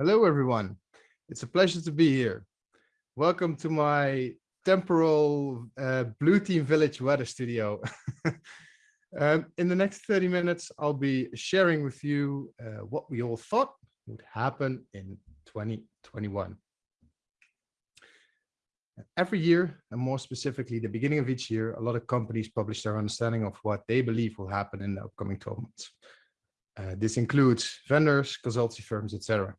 Hello, everyone. It's a pleasure to be here. Welcome to my temporal uh, Blue Team Village weather studio. um, in the next 30 minutes, I'll be sharing with you uh, what we all thought would happen in 2021. Every year, and more specifically, the beginning of each year, a lot of companies publish their understanding of what they believe will happen in the upcoming 12 months. Uh, this includes vendors, consultancy firms, etc.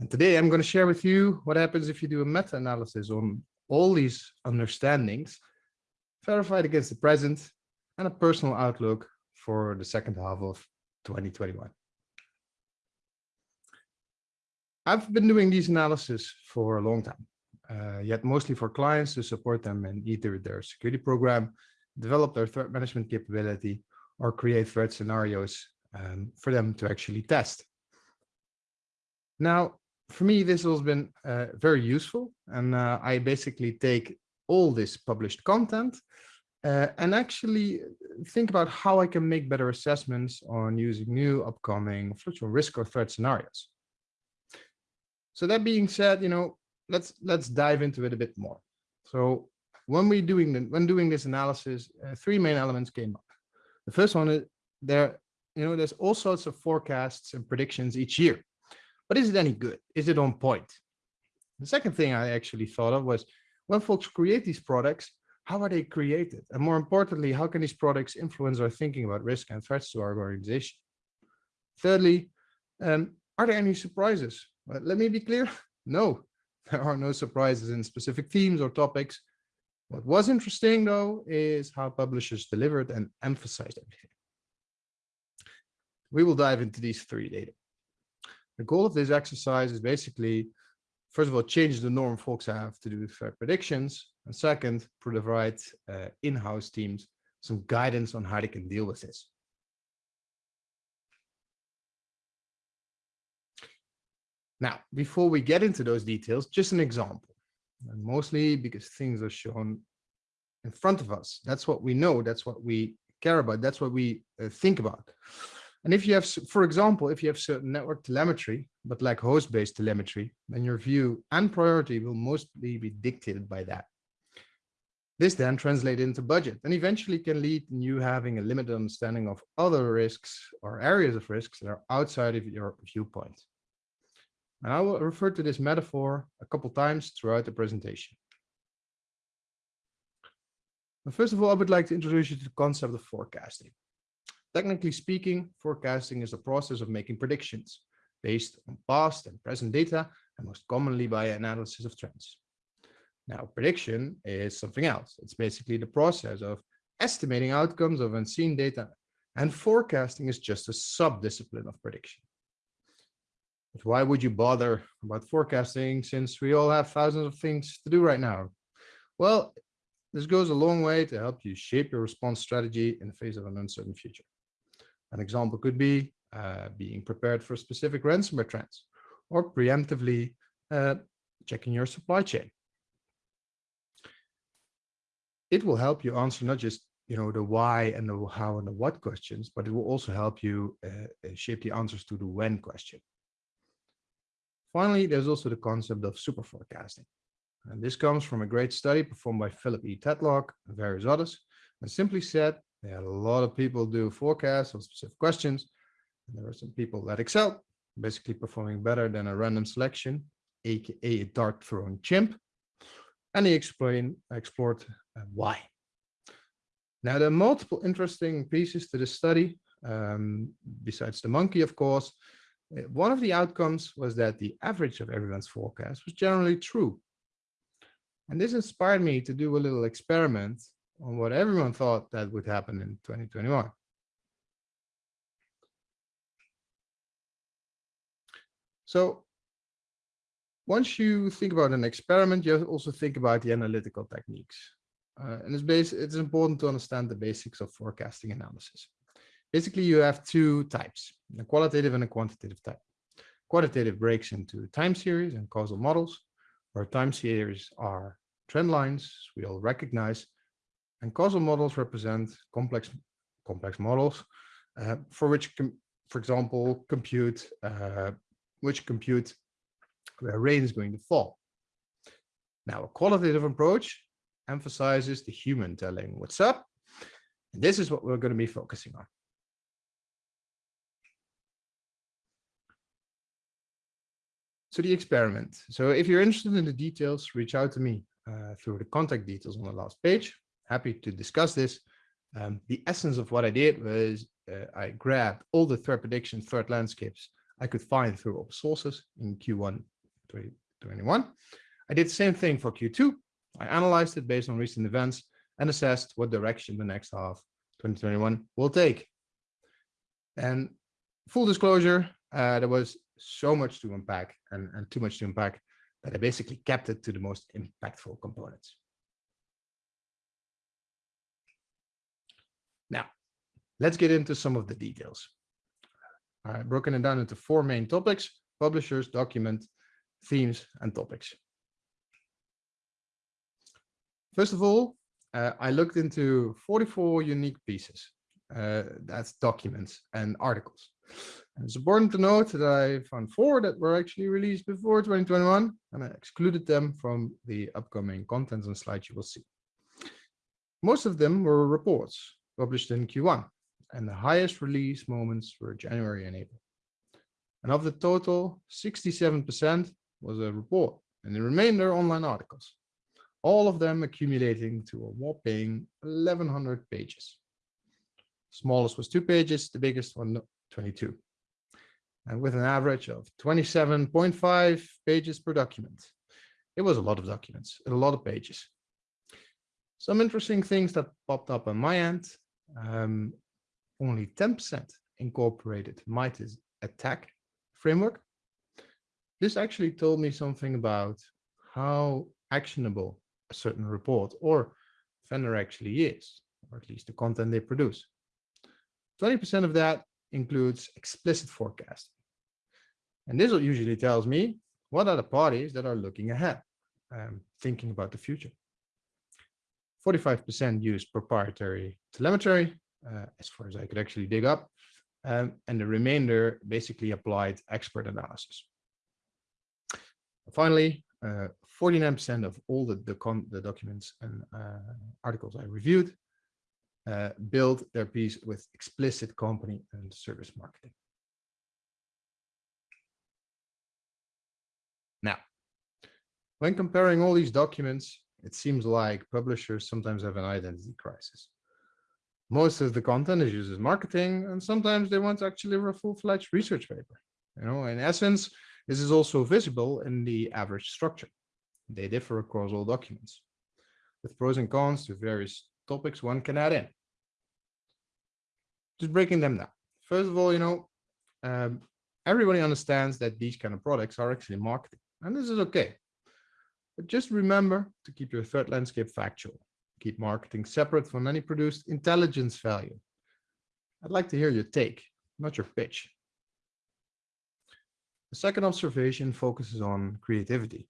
And today I'm going to share with you what happens if you do a meta-analysis on all these understandings, verified against the present, and a personal outlook for the second half of 2021. I've been doing these analyses for a long time, uh, yet mostly for clients to support them in either their security program, develop their threat management capability, or create threat scenarios um, for them to actually test. Now, for me, this has been uh, very useful. And uh, I basically take all this published content uh, and actually think about how I can make better assessments on using new upcoming fluctuating risk or threat scenarios. So that being said, you know, let's let's dive into it a bit more. So when we doing the, when doing this analysis, uh, three main elements came up. The first one is there, you know, there's all sorts of forecasts and predictions each year but is it any good? Is it on point? The second thing I actually thought of was when folks create these products, how are they created? And more importantly, how can these products influence our thinking about risk and threats to our organization? Thirdly, um, are there any surprises? Well, let me be clear. No, there are no surprises in specific themes or topics. What was interesting though is how publishers delivered and emphasized everything. We will dive into these three data. The goal of this exercise is basically, first of all, change the norm folks have to do threat predictions. And second, provide uh, in-house teams some guidance on how they can deal with this. Now, before we get into those details, just an example, and mostly because things are shown in front of us. That's what we know. That's what we care about. That's what we uh, think about. And if you have, for example, if you have certain network telemetry, but like host-based telemetry, then your view and priority will mostly be dictated by that. This then translates into budget and eventually can lead you having a limited understanding of other risks or areas of risks that are outside of your viewpoint. And I will refer to this metaphor a couple times throughout the presentation. But first of all, I would like to introduce you to the concept of forecasting. Technically speaking, forecasting is a process of making predictions based on past and present data, and most commonly by analysis of trends. Now, prediction is something else. It's basically the process of estimating outcomes of unseen data, and forecasting is just a sub-discipline of prediction. But why would you bother about forecasting since we all have thousands of things to do right now? Well, this goes a long way to help you shape your response strategy in the face of an uncertain future. An example could be uh, being prepared for specific ransomware trends or preemptively uh, checking your supply chain. It will help you answer not just you know the why and the how and the what questions, but it will also help you uh, uh shape the answers to the when question. Finally, there's also the concept of super forecasting. And this comes from a great study performed by Philip E. Tetlock and various others. And simply said, they had a lot of people do forecasts on specific questions. And there were some people that excel, basically performing better than a random selection, aka a dart throwing chimp. And he explained, explored uh, why. Now, there are multiple interesting pieces to this study, um, besides the monkey, of course. Uh, one of the outcomes was that the average of everyone's forecast was generally true. And this inspired me to do a little experiment on what everyone thought that would happen in 2021. So once you think about an experiment, you also think about the analytical techniques. Uh, and it's, base, it's important to understand the basics of forecasting analysis. Basically, you have two types, a qualitative and a quantitative type. Quantitative breaks into time series and causal models, where time series are trend lines we all recognize, and causal models represent complex, complex models uh, for which, for example, compute uh, which compute where rain is going to fall. Now, a qualitative approach emphasizes the human telling what's up. And this is what we're going to be focusing on. So the experiment. So if you're interested in the details, reach out to me uh, through the contact details on the last page. Happy to discuss this. Um, the essence of what I did was uh, I grabbed all the threat prediction threat landscapes I could find through open sources in Q1 2021. I did the same thing for Q2. I analyzed it based on recent events and assessed what direction the next half 2021 will take. And full disclosure, uh, there was so much to unpack and, and too much to unpack that I basically kept it to the most impactful components. Now, let's get into some of the details. I've broken it down into four main topics, publishers, document, themes, and topics. First of all, uh, I looked into 44 unique pieces. Uh, that's documents and articles. And it's important to note that I found four that were actually released before 2021, and I excluded them from the upcoming contents and slides you will see. Most of them were reports published in Q1, and the highest release moments were January and April. And of the total, 67% was a report, and the remainder online articles, all of them accumulating to a whopping 1100 pages. Smallest was two pages, the biggest one 22 and with an average of 27.5 pages per document. It was a lot of documents, a lot of pages. Some interesting things that popped up on my end. Um, only 10% incorporated MITRE's ATT&CK framework. This actually told me something about how actionable a certain report or vendor actually is, or at least the content they produce. 20% of that includes explicit forecasting. And this usually tells me what are the parties that are looking ahead, um, thinking about the future. 45% used proprietary telemetry, uh, as far as I could actually dig up, um, and the remainder basically applied expert analysis. Finally, 49% uh, of all the, the, the documents and uh, articles I reviewed uh, build their piece with explicit company and service marketing. Now, when comparing all these documents, it seems like publishers sometimes have an identity crisis. Most of the content is used as marketing, and sometimes they want to actually a full-fledged research paper. You know, in essence, this is also visible in the average structure. They differ across all documents, with pros and cons to various topics one can add in. Just breaking them down. First of all, you know, um, everybody understands that these kind of products are actually marketing, and this is okay. But just remember to keep your threat landscape factual. Keep marketing separate from any produced intelligence value. I'd like to hear your take, not your pitch. The second observation focuses on creativity.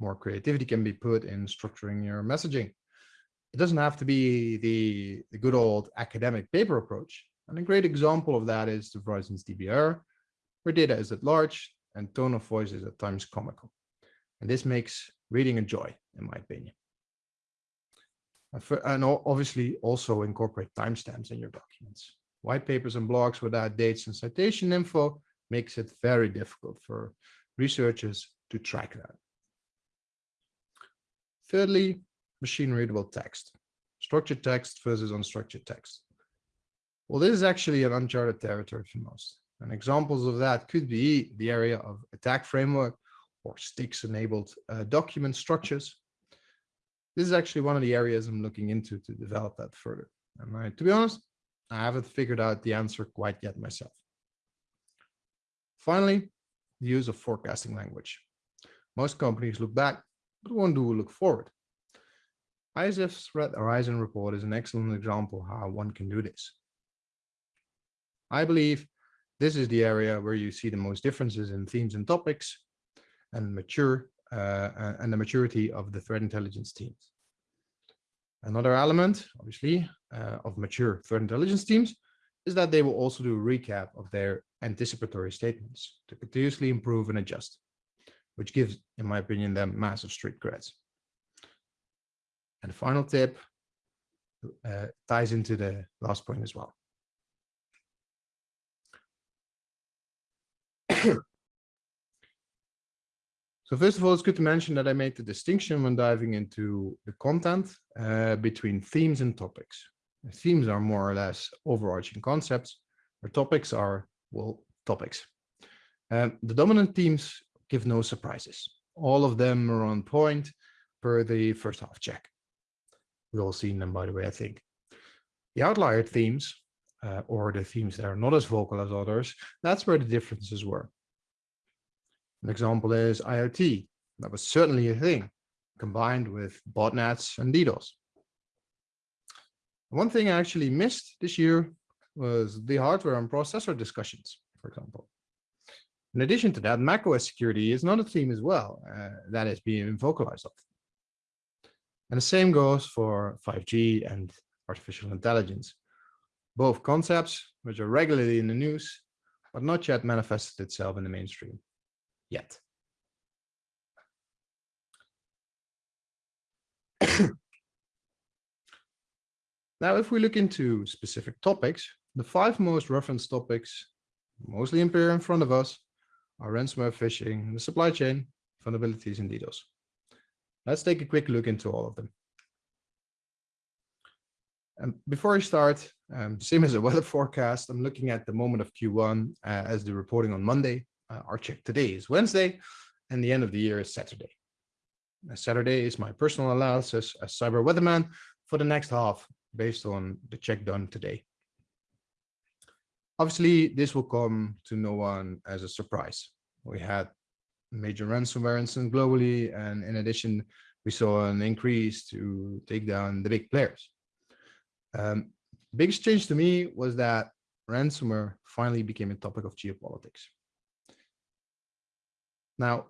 More creativity can be put in structuring your messaging. It doesn't have to be the, the good old academic paper approach. And a great example of that is the Verizon's DBIR, where data is at large and tone of voice is at times comical. And this makes reading a joy, in my opinion. And obviously also incorporate timestamps in your documents. White papers and blogs without dates and citation info makes it very difficult for researchers to track that. Thirdly, machine readable text, structured text versus unstructured text. Well, this is actually an uncharted territory for most. And examples of that could be the area of ATT&CK framework or STIX enabled uh, document structures. This is actually one of the areas I'm looking into to develop that further. And I, to be honest, I haven't figured out the answer quite yet myself. Finally, the use of forecasting language. Most companies look back, but one do look forward. ISF's Threat Horizon report is an excellent example how one can do this. I believe this is the area where you see the most differences in themes and topics and mature uh, and the maturity of the threat intelligence teams. Another element, obviously, uh, of mature threat intelligence teams is that they will also do a recap of their anticipatory statements to continuously improve and adjust, which gives, in my opinion, them massive street creds. And the final tip uh, ties into the last point as well. So first of all, it's good to mention that I made the distinction when diving into the content uh, between themes and topics. The themes are more or less overarching concepts, where topics are, well, topics. Um, the dominant themes give no surprises. All of them are on point per the first half check. We've all seen them, by the way, I think. The outlier themes, uh, or the themes that are not as vocal as others, that's where the differences were. An example is IoT. That was certainly a thing, combined with botnets and DDoS. One thing I actually missed this year was the hardware and processor discussions, for example. In addition to that, macOS security is not a theme as well uh, that is being vocalized of. And the same goes for 5G and artificial intelligence. Both concepts, which are regularly in the news, but not yet manifested itself in the mainstream yet. now, if we look into specific topics, the five most referenced topics, mostly appear in front of us, are ransomware phishing, the supply chain, vulnerabilities, and DDoS. Let's take a quick look into all of them. And before I start, um, same as a weather forecast, I'm looking at the moment of Q1 uh, as the reporting on Monday. Uh, our check today is Wednesday, and the end of the year is Saturday. Saturday is my personal analysis as cyber weatherman for the next half based on the check done today. Obviously, this will come to no one as a surprise. We had major ransomware incidents globally, and in addition, we saw an increase to take down the big players. Um, biggest change to me was that ransomware finally became a topic of geopolitics. Now,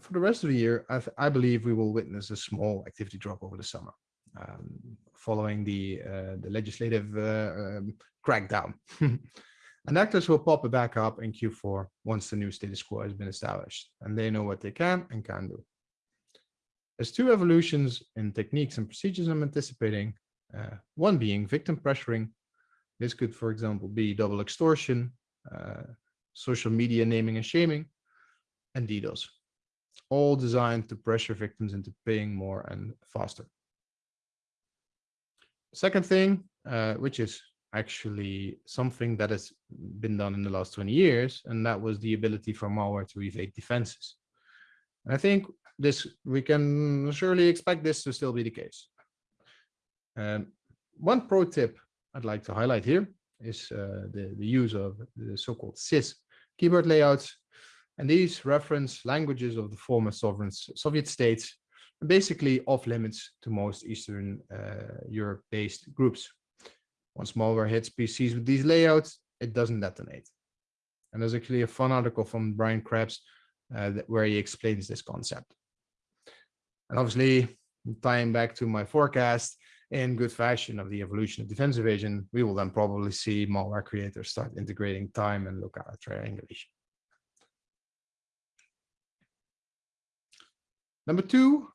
for the rest of the year, I, I believe we will witness a small activity drop over the summer, um, following the uh, the legislative uh, um, crackdown. and actors will pop back up in Q4 once the new status quo has been established, and they know what they can and can do. There's two evolutions in techniques and procedures I'm anticipating, uh, one being victim pressuring. This could, for example, be double extortion, uh, social media naming and shaming, and DDoS, all designed to pressure victims into paying more and faster. Second thing, uh, which is actually something that has been done in the last 20 years, and that was the ability for malware to evade defenses. And I think this we can surely expect this to still be the case. Um, one pro tip I'd like to highlight here is uh, the, the use of the so-called CIS keyboard layouts and these reference languages of the former sovereign Soviet states, are basically off limits to most Eastern uh, Europe-based groups. Once malware hits PCs with these layouts, it doesn't detonate. And there's actually a fun article from Brian Krebs uh, that, where he explains this concept. And obviously, tying back to my forecast, in good fashion of the evolution of defense evasion, we will then probably see malware creators start integrating time and lookout triangulation. Number two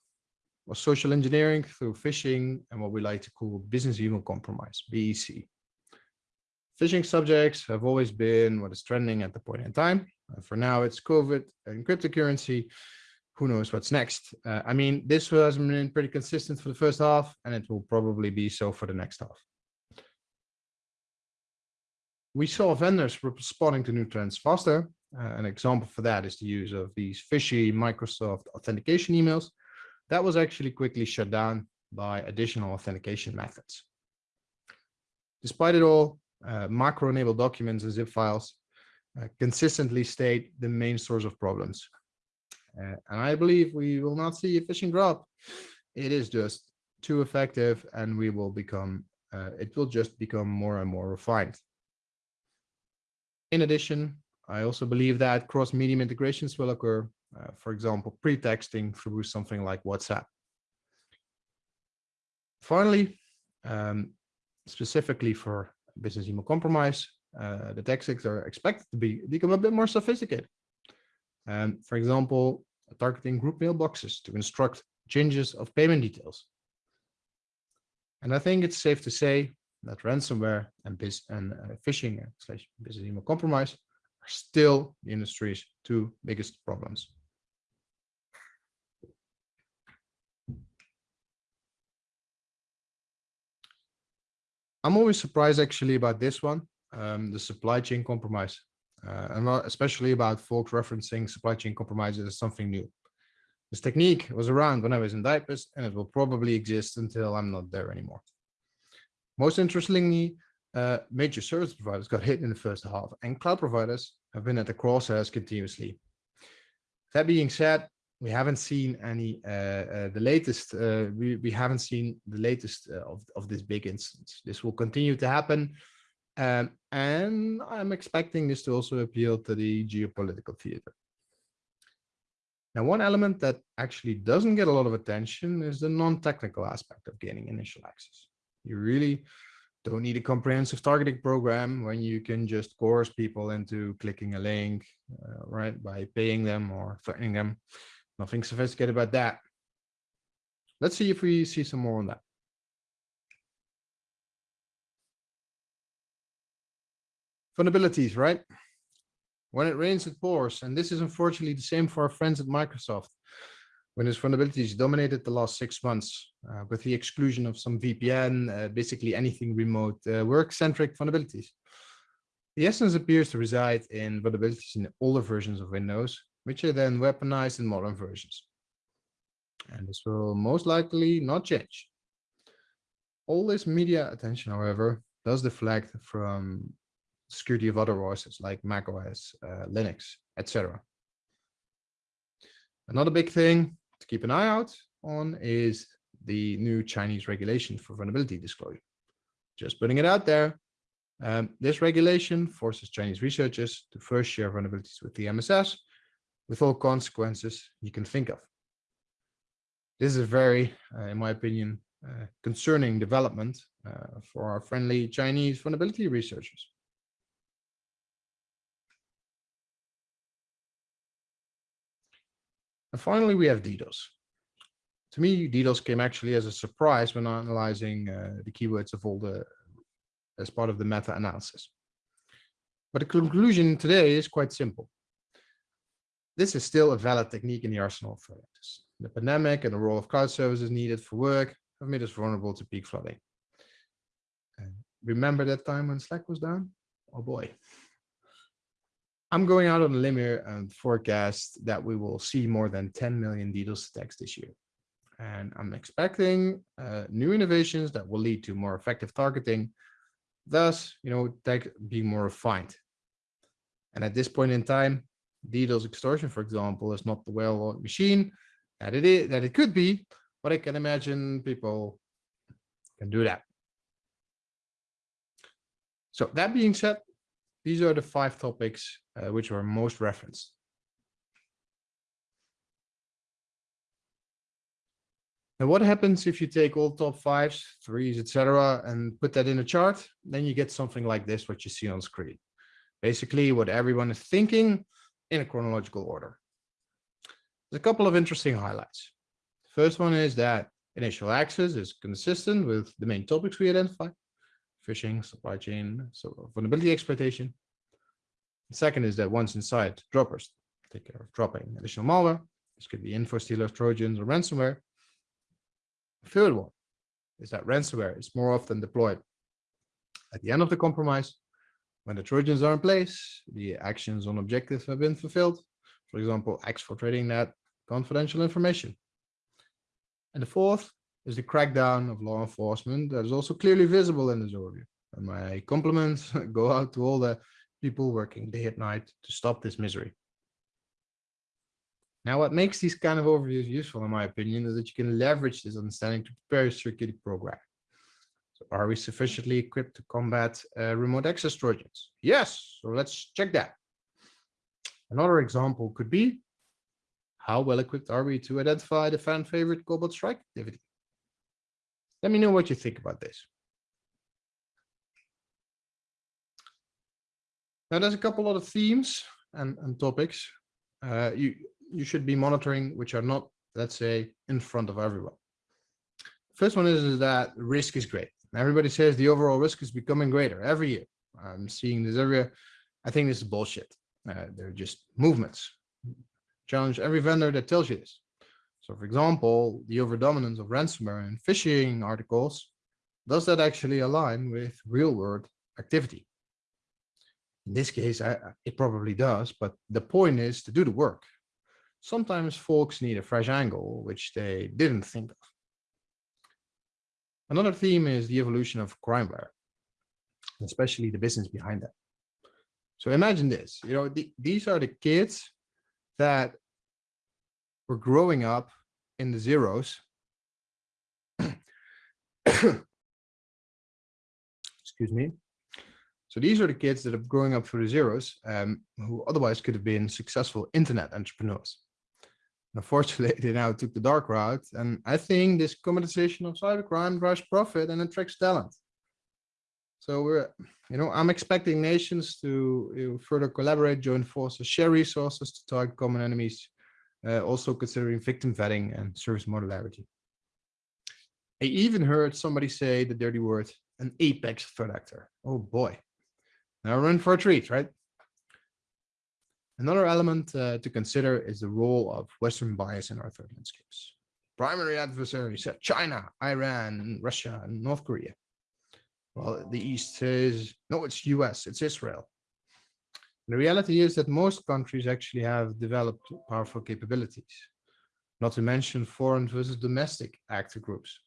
was social engineering through phishing and what we like to call business email compromise, BEC. Phishing subjects have always been what is trending at the point in time. Uh, for now, it's COVID and cryptocurrency. Who knows what's next? Uh, I mean, this has been pretty consistent for the first half, and it will probably be so for the next half. We saw vendors responding to new trends faster, uh, an example for that is the use of these fishy Microsoft authentication emails. That was actually quickly shut down by additional authentication methods. Despite it all, uh, macro-enabled documents and zip files uh, consistently state the main source of problems. Uh, and I believe we will not see a phishing drop. It is just too effective and we will become, uh, it will just become more and more refined. In addition, I also believe that cross-medium integrations will occur, uh, for example, pre-texting through something like WhatsApp. Finally, um, specifically for business email compromise, uh, the tactics are expected to be become a bit more sophisticated. Um, for example, targeting group mailboxes to instruct changes of payment details. And I think it's safe to say that ransomware and, biz and uh, phishing slash business email compromise are still the industry's two biggest problems. I'm always surprised actually about this one, um, the supply chain compromise. Uh, and especially about folks referencing supply chain compromises as something new. This technique was around when I was in diapers and it will probably exist until I'm not there anymore. Most interestingly, uh, major service providers got hit in the first half and cloud providers have been at the crosshairs continuously. That being said, we haven't seen any uh, uh, the latest uh, we, we haven't seen the latest uh, of, of this big instance. This will continue to happen um, and i'm expecting this to also appeal to the geopolitical theater. Now one element that actually doesn't get a lot of attention is the non-technical aspect of gaining initial access. You really don't need a comprehensive targeting program when you can just coerce people into clicking a link uh, right by paying them or threatening them Nothing sophisticated about that. Let's see if we see some more on that. Vulnerabilities, right? When it rains, it pours. And this is unfortunately the same for our friends at Microsoft. When this vulnerabilities dominated the last six months uh, with the exclusion of some VPN, uh, basically anything remote uh, work-centric vulnerabilities. The essence appears to reside in vulnerabilities in older versions of Windows, which are then weaponized in modern versions. And this will most likely not change. All this media attention, however, does deflect from security of other OSs like macOS, uh, Linux, etc. Another big thing to keep an eye out on is the new Chinese regulation for vulnerability disclosure. Just putting it out there. Um, this regulation forces Chinese researchers to first share vulnerabilities with the MSS with all consequences you can think of. This is a very, uh, in my opinion, uh, concerning development uh, for our friendly Chinese vulnerability researchers. And finally, we have DDoS. To me, DDoS came actually as a surprise when analyzing uh, the keywords of all the, as part of the meta-analysis. But the conclusion today is quite simple this is still a valid technique in the arsenal of threat actors. The pandemic and the role of cloud services needed for work have made us vulnerable to peak flooding. And remember that time when Slack was down? Oh boy. I'm going out on a limb here and forecast that we will see more than 10 million DDoS attacks this year. And I'm expecting uh, new innovations that will lead to more effective targeting, thus, you know, tech being more refined. And at this point in time, DDoS extortion, for example, is not the well-oiled machine that it is that it could be, but I can imagine people can do that. So that being said, these are the five topics uh, which were most referenced. Now, what happens if you take all top fives, threes, etc., and put that in a chart? Then you get something like this, what you see on screen. Basically, what everyone is thinking in a chronological order. There's a couple of interesting highlights. The First one is that initial access is consistent with the main topics we identified, phishing, supply chain, so vulnerability exploitation. The second is that once inside, droppers take care of dropping additional malware. This could be info stealers, trojans, or ransomware. The third one is that ransomware is more often deployed at the end of the compromise when the Trojans are in place, the actions on objectives have been fulfilled. For example, exfiltrating that confidential information. And the fourth is the crackdown of law enforcement that is also clearly visible in this overview. And my compliments go out to all the people working day and night to stop this misery. Now, what makes these kind of overviews useful, in my opinion, is that you can leverage this understanding to prepare your security program. So are we sufficiently equipped to combat uh, remote access Trojans? Yes, so let's check that. Another example could be, how well equipped are we to identify the fan favorite Cobalt Strike activity? Let me know what you think about this. Now, there's a couple other themes and, and topics uh, you, you should be monitoring, which are not, let's say, in front of everyone. First one is, is that risk is great. Everybody says the overall risk is becoming greater every year. I'm seeing this area. I think this is bullshit. Uh, they're just movements. Challenge every vendor that tells you this. So for example, the overdominance of ransomware and phishing articles, does that actually align with real world activity? In this case, I, it probably does, but the point is to do the work. Sometimes folks need a fresh angle, which they didn't think of. Another theme is the evolution of crimeware, especially the business behind that. So imagine this, you know, the, these are the kids that were growing up in the zeros. Excuse me. So these are the kids that are growing up through the zeros, um, who otherwise could have been successful internet entrepreneurs. Unfortunately, they now took the dark route, and I think this commoditization of cybercrime drives profit and attracts talent. So we're, you know, I'm expecting nations to you know, further collaborate, join forces, share resources to target common enemies, uh, also considering victim vetting and service modularity. I even heard somebody say the dirty word, an apex threat actor. Oh boy. Now run for a treat, right? Another element uh, to consider is the role of Western bias in our threat landscapes. Primary adversaries China, Iran, Russia, and North Korea. Well, the East says, no, it's US, it's Israel. The reality is that most countries actually have developed powerful capabilities, not to mention foreign versus domestic actor groups.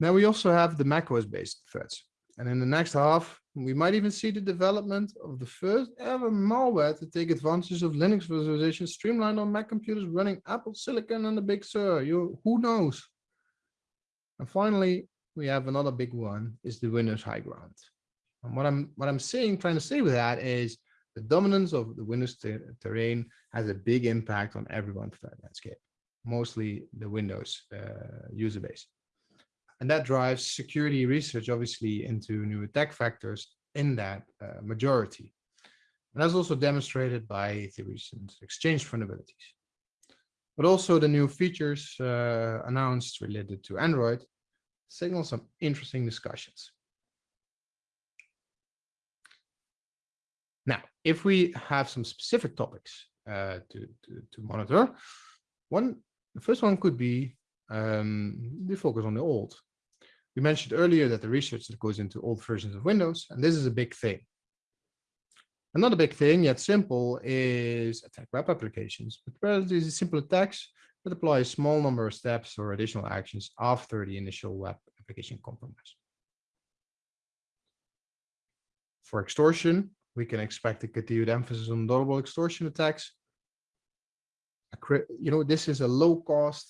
Now we also have the macOS-based threats. And in the next half, we might even see the development of the first ever malware to take advantage of Linux virtualization streamlined on Mac computers running Apple Silicon and the Big Sur. You, who knows? And finally, we have another big one is the Windows high ground. And what I'm what I'm saying, trying to say with that is the dominance of the Windows ter terrain has a big impact on everyone's threat landscape, mostly the Windows uh, user base. And that drives security research, obviously, into new attack vectors in that uh, majority. And that's also demonstrated by the recent exchange vulnerabilities. But also the new features uh, announced related to Android signal some interesting discussions. Now, if we have some specific topics uh, to, to, to, monitor, one, the first one could be um, the focus on the old. We mentioned earlier that the research that goes into old versions of Windows, and this is a big thing. Another big thing, yet simple, is attack web applications, but relatively simple attacks that apply a small number of steps or additional actions after the initial web application compromise. For extortion, we can expect a continued emphasis on double extortion attacks. You know, this is a low cost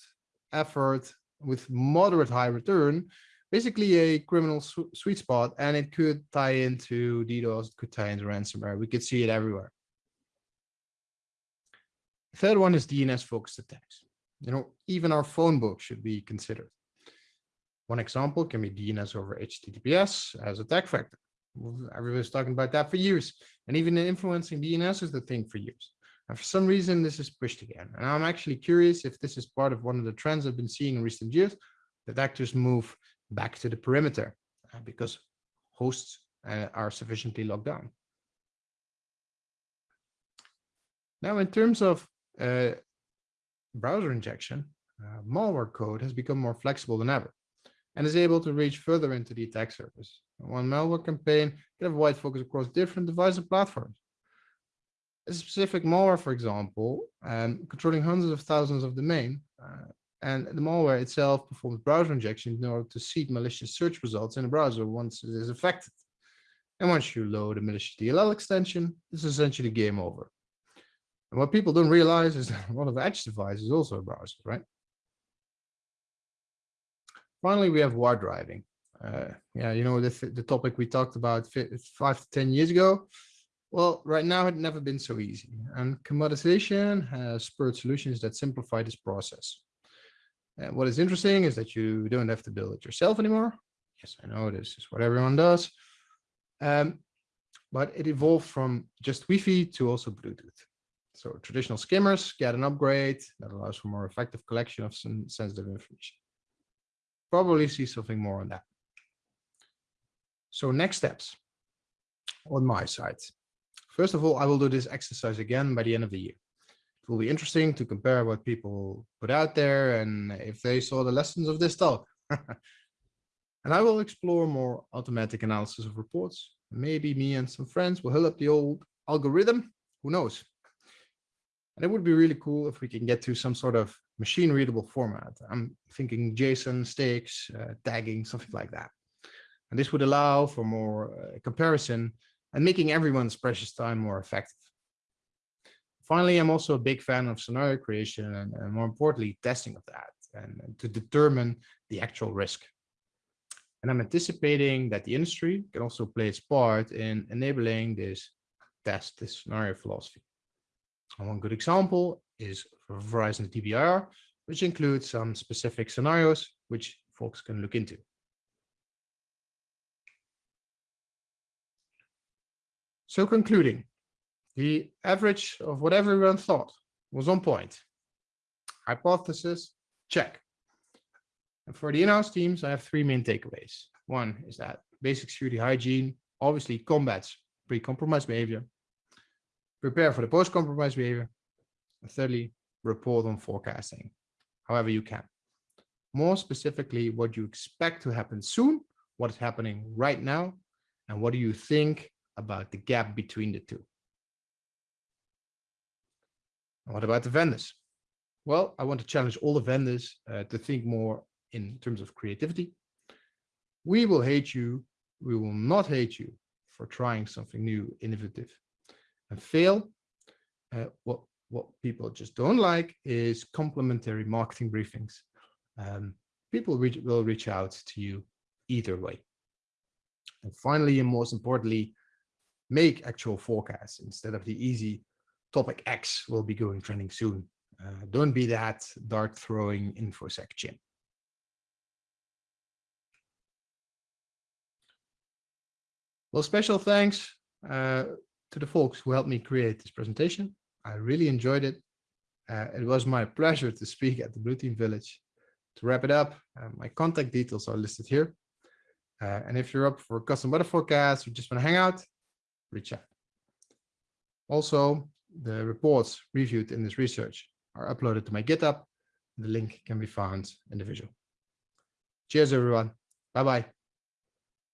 effort with moderate high return basically a criminal sweet spot and it could tie into DDoS, it could tie into ransomware. We could see it everywhere. Third one is DNS focused attacks. You know, even our phone book should be considered. One example can be DNS over HTTPS as a attack vector. Everybody's talking about that for years. And even influencing DNS is the thing for years. And for some reason, this is pushed again. And I'm actually curious if this is part of one of the trends I've been seeing in recent years, that actors move back to the perimeter uh, because hosts uh, are sufficiently locked down. Now, in terms of uh, browser injection, uh, malware code has become more flexible than ever and is able to reach further into the attack surface. One malware campaign can have wide focus across different devices and platforms. A specific malware, for example, um, controlling hundreds of thousands of domain uh, and the malware itself performs browser injection in order to seed malicious search results in a browser once it is affected. And once you load a malicious DLL extension, it's essentially game over. And what people don't realize is that a lot of edge devices is also a browser, right? Finally, we have war driving. Uh, yeah, you know, the, the topic we talked about five to 10 years ago. Well, right now it never been so easy. And commoditization has spurred solutions that simplify this process. And what is interesting is that you don't have to build it yourself anymore. Yes, I know this is what everyone does. Um, but it evolved from just Wi-Fi to also Bluetooth. So traditional skimmers get an upgrade that allows for more effective collection of some sensitive information. Probably see something more on that. So next steps on my side. First of all, I will do this exercise again by the end of the year. It will be interesting to compare what people put out there and if they saw the lessons of this talk. and I will explore more automatic analysis of reports. Maybe me and some friends will hook up the old algorithm, who knows? And it would be really cool if we can get to some sort of machine readable format. I'm thinking JSON, STIX, uh, tagging, something like that. And this would allow for more uh, comparison and making everyone's precious time more effective. Finally, I'm also a big fan of scenario creation and, and more importantly, testing of that and, and to determine the actual risk. And I'm anticipating that the industry can also play its part in enabling this test, this scenario philosophy. One good example is Verizon DBIR, which includes some specific scenarios which folks can look into. So concluding, the average of what everyone thought was on point. Hypothesis, check. And for the in-house teams, I have three main takeaways. One is that basic security hygiene obviously combats pre-compromise behavior prepare for the post-compromise behavior. And thirdly, report on forecasting, however you can. More specifically, what you expect to happen soon, what is happening right now, and what do you think about the gap between the two? What about the vendors? Well, I want to challenge all the vendors uh, to think more in terms of creativity. We will hate you. We will not hate you for trying something new, innovative, and fail. Uh, what what people just don't like is complimentary marketing briefings. Um, people will reach out to you either way. And finally, and most importantly, make actual forecasts instead of the easy topic X will be going trending soon. Uh, don't be that dart throwing infosec chin. Well, special thanks uh, to the folks who helped me create this presentation. I really enjoyed it. Uh, it was my pleasure to speak at the Blue Team Village. To wrap it up, uh, my contact details are listed here. Uh, and if you're up for custom weather forecast or just want to hang out, reach out. Also, the reports reviewed in this research are uploaded to my GitHub. The link can be found in the visual. Cheers, everyone. Bye-bye.